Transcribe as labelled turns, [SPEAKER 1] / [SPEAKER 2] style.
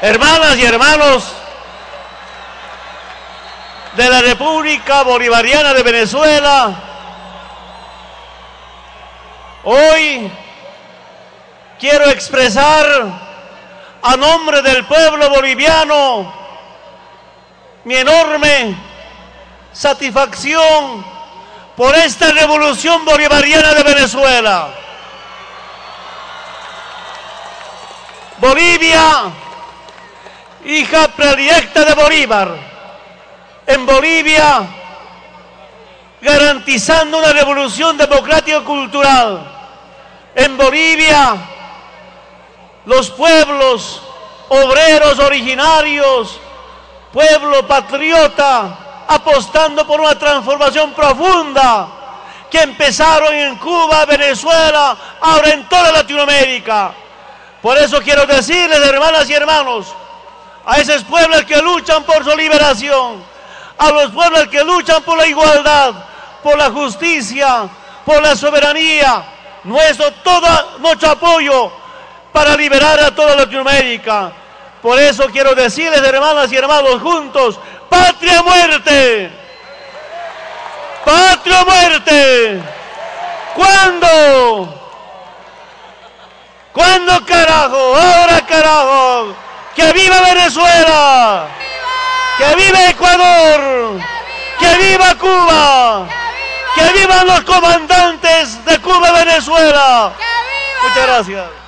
[SPEAKER 1] hermanas y hermanos de la República Bolivariana de Venezuela, hoy quiero expresar a nombre del pueblo boliviano mi enorme satisfacción por esta revolución bolivariana de Venezuela. Bolivia, hija predilecta de Bolívar, en Bolivia garantizando una revolución democrática cultural. En Bolivia, los pueblos obreros originarios, pueblo patriota, apostando por una transformación profunda que empezaron en Cuba, Venezuela, ahora en toda Latinoamérica. Por eso quiero decirles, hermanas y hermanos, a esos pueblos que luchan por su liberación, a los pueblos que luchan por la igualdad, por la justicia, por la soberanía, nuestro todo nuestro apoyo para liberar a toda Latinoamérica. Por eso quiero decirles, hermanas y hermanos, juntos, patria muerte. Patria muerte. ¿Cuándo? ¿Cuándo carajo? Ahora carajo. Que viva Venezuela. Que viva Ecuador. Que viva Cuba. Que vivan los comandantes de Cuba y Venezuela. Muchas gracias.